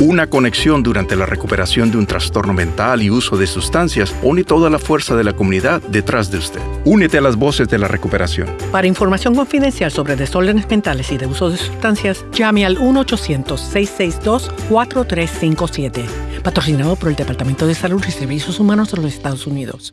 Una conexión durante la recuperación de un trastorno mental y uso de sustancias pone toda la fuerza de la comunidad detrás de usted. Únete a las voces de la recuperación. Para información confidencial sobre desórdenes mentales y de uso de sustancias, llame al 1-800-662-4357. Patrocinado por el Departamento de Salud y Servicios Humanos de los Estados Unidos.